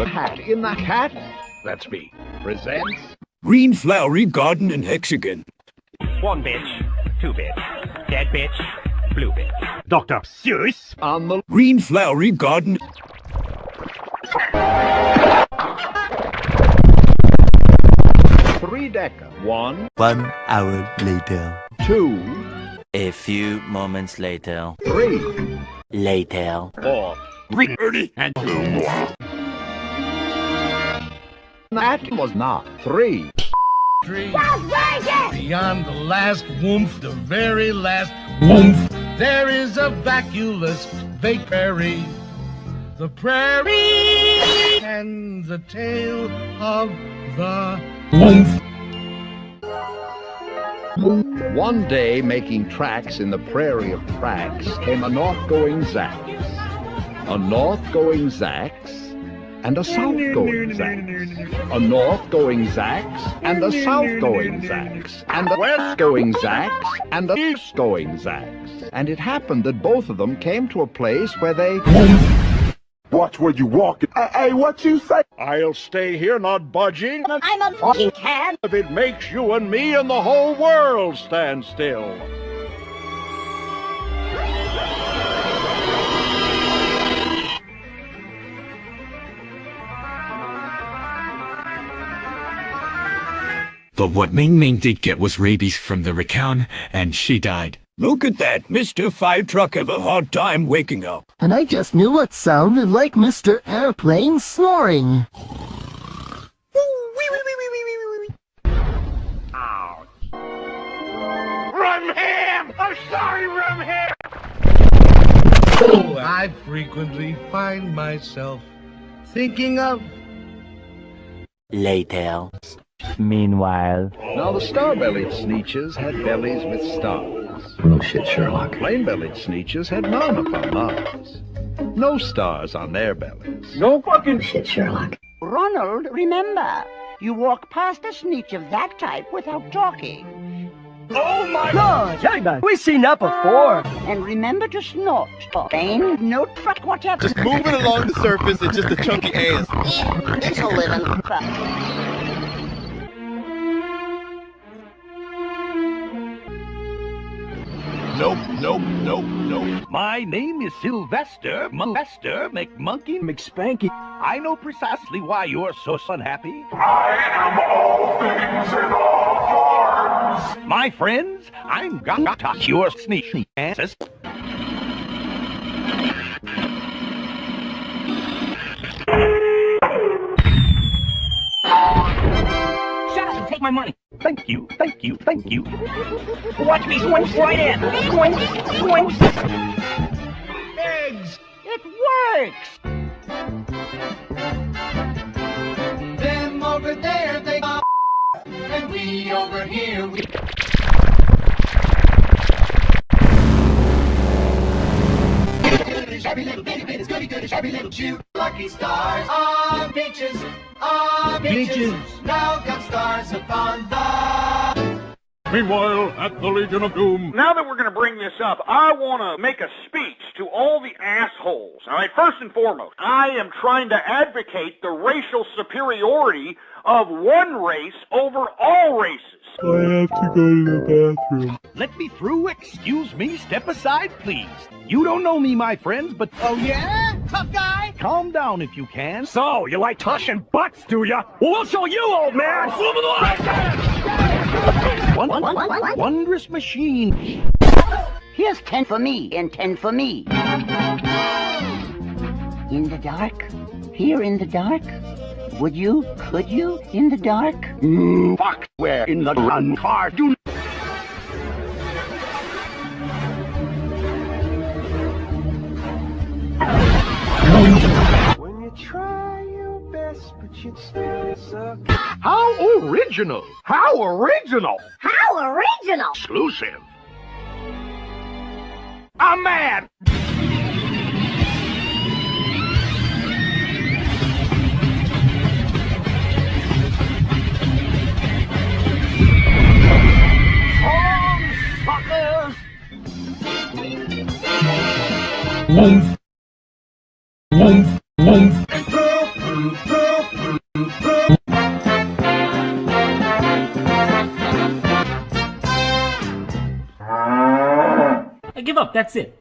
The Hat in the Hat, that's me, presents Green Flowery Garden and Hexagon. One bitch, two bitch, dead bitch, blue bitch. Dr. Seuss. on the Green Flowery Garden. three decker. One, One hour later. two, A few moments later. three, Later. four. Ernie and That was not three. Beyond the last woof, the very last woof, there is a vacuolous vague prairie. The prairie and the tale of the woomph. One day, making tracks in the prairie of Prax, came a north-going Zax, a north-going Zax, and a south-going Zax, a north-going Zax, and a south-going Zax, and a west-going Zax, and a east-going Zax. And it happened that both of them came to a place where they... Watch where you walk. Hey, hey, what you say? I'll stay here not budging I'm a fucking cab. if it makes you and me and the whole world stand still. But what Ming Ming did get was rabies from the racan, and she died. Look at that. Mr. Fire Truck have a hard time waking up. And I just knew what sounded like Mr. Airplane snoring. Oh, I frequently find myself thinking of Later. Meanwhile. Now the star-bellied sneetches had bellies with stars. No shit, Sherlock. Plain-bellied sneetches had none upon Mars. No stars on their bellies. No fucking shit, Sherlock. Ronald, remember, you walk past a sneetch of that type without talking. Oh my No, we've seen that before. Ah, and remember to snort. Pain, no truck, whatever. Just moving along the surface and just a chunky ass. it's a living. Nope, nope, nope, nope. My name is Sylvester Molester McMonkey McSpanky. I know precisely why you're so unhappy. I am all things in all forms. My friends, I'm gonna cure sneeze asses. Take my money. Thank you, thank you, thank you. Watch me swing right in. Swing, swing. eggs. It works. Them over there, they got and we over here, we Shabby little bit, goody goody, shabby little Jew. Lucky stars on beaches, on beaches. Now got stars upon the. Meanwhile, at the Legion of Doom. Now that we're going to bring this up, I want to make a speech to all the assholes. All right, first and foremost, I am trying to advocate the racial superiority of one race over all races. I have to go to the bathroom. Let me through. Excuse me. Step aside, please. You don't know me, my friends, but Oh yeah? Tough guy? calm down if you can. So, you like tushing butts, do ya? Well, we'll show you, old man! One, what, what? wondrous machine. Here's ten for me and ten for me. In the dark? Here in the dark? Would you? Could you? In the dark? Mm, fuck, where in the run car do How original! How original! How original! Exclusive. I'm mad! Woof. Woof. Woof. That's it.